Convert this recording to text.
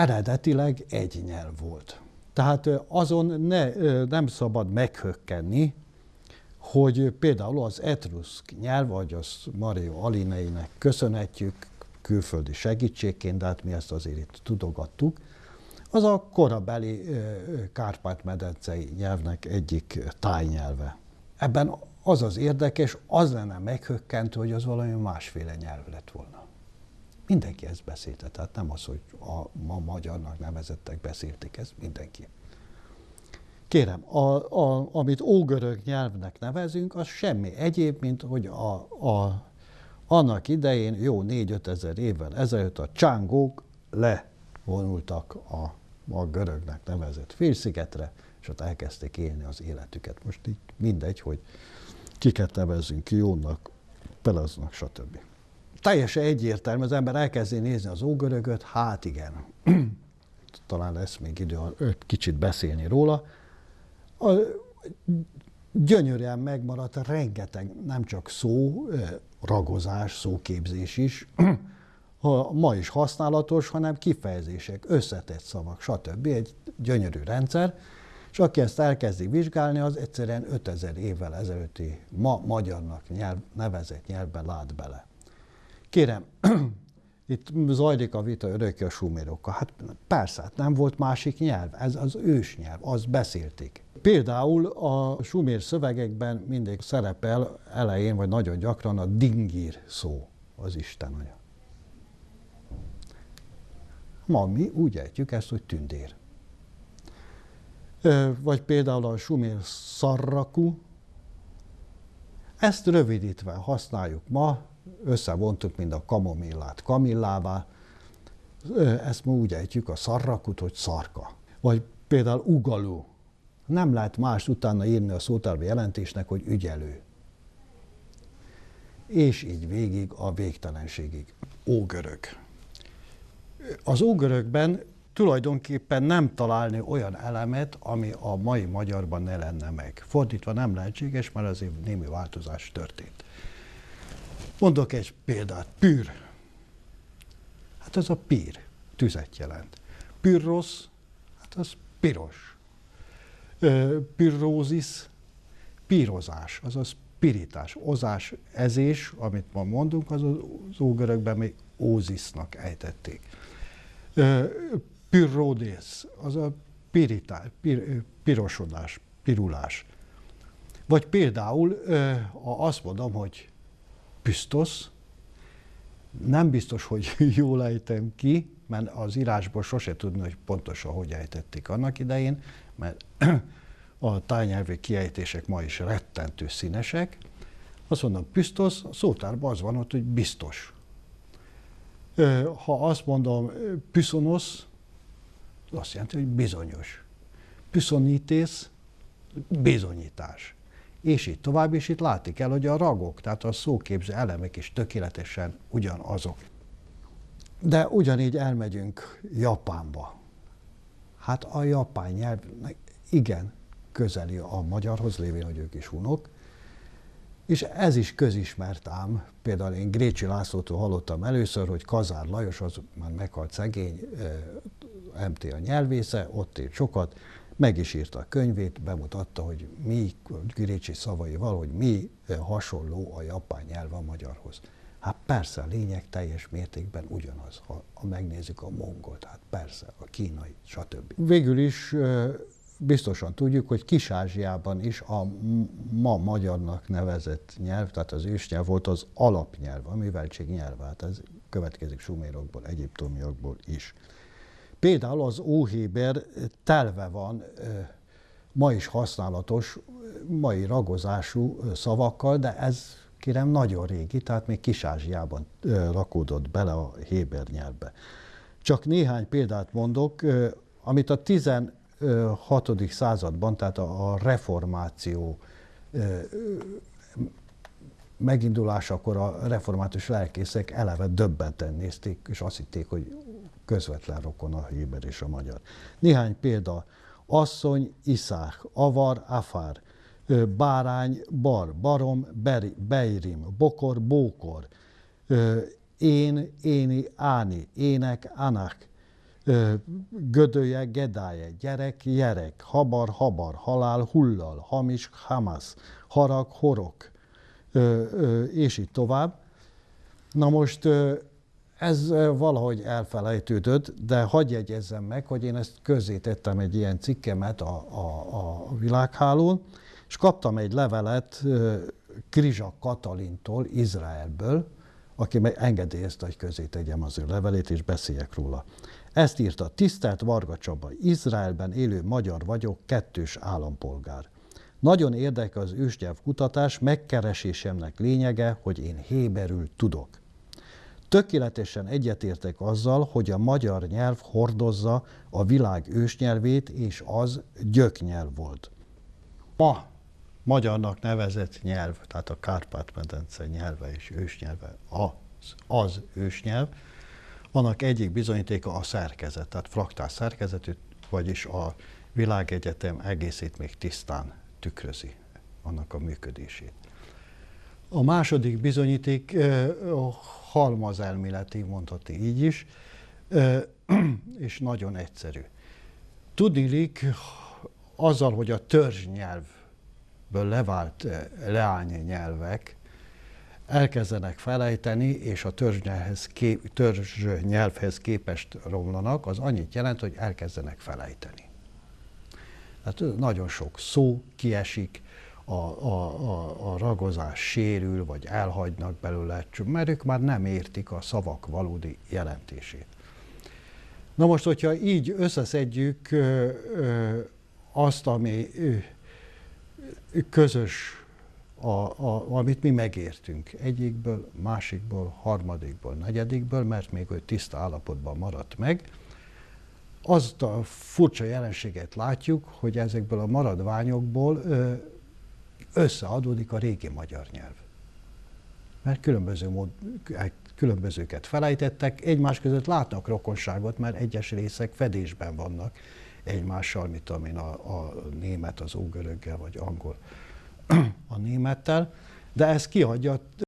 eredetileg egy nyelv volt. Tehát azon ne, nem szabad meghökkenni, hogy például az etruszk nyelv, vagy az Mario Alineinek köszönhetjük külföldi segítségként, de hát mi ezt azért itt tudogattuk, az a korabeli Kárpát-medencei nyelvnek egyik tájnyelve. Ebben az az érdekes, az lenne meghökkentő, hogy az valami másféle nyelv lett volna. Mindenki ezt beszélte, tehát nem az, hogy a ma magyarnak nevezettek beszélték, ezt mindenki. Kérem, a, a, amit ógörög nyelvnek nevezünk, az semmi egyéb, mint hogy a, a, annak idején, jó 4-5 ezer évvel ezelőtt a csángók levonultak a, a görögnek nevezett félszigetre, és ott elkezdték élni az életüket. Most így mindegy, hogy kiket nevezzünk ki, jónak, pelaznak, stb. Teljesen egyértelmű, az ember elkezdi nézni az ógörögöt, hát igen, talán lesz még idő kicsit beszélni róla, a, gyönyörűen megmaradt rengeteg, nem csak szó, ragozás, szóképzés is, ma is használatos, hanem kifejezések, összetett szavak, stb. Egy gyönyörű rendszer, és aki ezt elkezdi vizsgálni, az egyszerűen 5000 évvel ezelőtti ma magyarnak nyelv, nevezett nyelvben lát bele. Kérem, itt zajlik a vita örökké a sumérokkal. Hát persze, nem volt másik nyelv, ez az ősnyelv, azt beszélték. Például a sumér szövegekben mindig szerepel elején, vagy nagyon gyakran a dingír szó, az Isten anya. Ma mi úgy ejtjük ezt, hogy tündér. Vagy például a sumér szarrakú, ezt rövidítve használjuk ma, összevontuk mind a kamomillát kamillává, ezt ma úgy ejtjük a szarrakut, hogy szarka. Vagy például ugalú. Nem lehet más utána írni a szótárbi jelentésnek, hogy ügyelő. És így végig a végtelenségig. Ógörög. Az ógörögben tulajdonképpen nem találni olyan elemet, ami a mai magyarban ne lenne meg. Fordítva nem lehetséges, mert azért némi változás történt. Mondok egy példát. Pűr. Hát ez a pír. Tüzet jelent. Pyrrosz, hát az piros. Pyrrózis, pírozás, azaz pirítás, ozás, ezés, amit ma mondunk, az az ógörökben még ózisznak ejtették. Pyrrodész, az a pirítás, pir, pirosodás, pirulás. Vagy például, azt mondom, hogy Püsztosz, nem biztos, hogy jól ejtem ki, mert az írásból sose tudni, hogy pontosan hogy ejtették annak idején, mert a tájnyelvi kiejtések ma is rettentő színesek. Azt mondom, Püsztosz, a szótárban az van ott, hogy biztos. Ha azt mondom, Püszonosz, az azt jelenti, hogy bizonyos. Püszonítész, bizonyítás és így tovább, és itt látni kell, hogy a ragok, tehát a szóképző elemek is tökéletesen ugyanazok. De ugyanígy elmegyünk Japánba. Hát a japán nyelv igen közeli a magyarhoz, lévén, hogy ők is hunok, és ez is közismert ám. Például én Grécsi Lászlótól hallottam először, hogy Kazár Lajos, az már meghalt szegény, MT a nyelvésze, ott élt sokat, meg is írta a könyvét, bemutatta, hogy mi, Girécsi szavaival, hogy mi eh, hasonló a japán nyelv a magyarhoz. Hát persze, a lényeg teljes mértékben ugyanaz, ha, ha megnézzük a mongolt, hát persze, a kínai, stb. Végül is eh, biztosan tudjuk, hogy Kis-Ázsiában is a ma magyarnak nevezett nyelv, tehát az ősnyelv volt az alapnyelv, a műveltség hát ez következik sumérokból, egyiptomiakból is. Például az óhéber telve van ma is használatos, mai ragozású szavakkal, de ez kérem nagyon régi, tehát még Kis-Ázsiában rakódott bele a héber nyelvbe. Csak néhány példát mondok, amit a 16. században, tehát a reformáció megindulásakor a református lelkészek eleve döbbenten nézték, és azt hitték, hogy közvetlen rokon a héber és a magyar. Néhány példa. Asszony, iszák, avar, afár, bárány, bar, barom, beri, beirim, bokor, bókor, én, éni, áni, ének, anak, gödője, gedáje, gyerek, gyerek, habar, habar, halál, hullal, hamis, hamas, harag, horok, és így tovább. Na most ez valahogy elfelejtődött, de hagyj jegyezzem meg, hogy én ezt közzétettem egy ilyen cikkemet a, a, a világhálón, és kaptam egy levelet Krizsa Katalintól, Izraelből, aki engedélyezte, hogy közé tegyem az ő levelét, és beszéljek róla. Ezt írta, tisztelt Varga Csaba, Izraelben élő magyar vagyok, kettős állampolgár. Nagyon érdekel az ősnyelv kutatás, megkeresésemnek lényege, hogy én héberül tudok. Tökéletesen egyetértek azzal, hogy a magyar nyelv hordozza a világ ősnyelvét, és az gyöknyelv volt. Ma magyarnak nevezett nyelv, tehát a Kárpát-medence nyelve és ősnyelve az, az ősnyelv, annak egyik bizonyítéka a szerkezet, tehát fraktál szerkezetű, vagyis a világegyetem egészét még tisztán tükrözi annak a működését. A második bizonyíték halmazelméleti, mondhatni így is, és nagyon egyszerű. Tudnilik, azzal, hogy a törzsnyelvből levált leány nyelvek elkezdenek felejteni, és a törzsnyelvhez, kép, törzsnyelvhez képest romlanak, az annyit jelent, hogy elkezdenek felejteni. Tehát nagyon sok szó kiesik, a, a, a, a ragozás sérül, vagy elhagynak belőle, mert ők már nem értik a szavak valódi jelentését. Na most, hogyha így összeszedjük ö, ö, azt, ami ö, közös, a, a, amit mi megértünk egyikből, másikból, harmadikból, negyedikből, mert még ő tiszta állapotban maradt meg, azt a furcsa jelenséget látjuk, hogy ezekből a maradványokból összeadódik a régi magyar nyelv. Mert különböző mód, különbözőket felejtettek, egymás között látnak rokonságot, mert egyes részek fedésben vannak egymással, mint tudom a, a német az ógöröggel, vagy angol a némettel, de ez kihagyja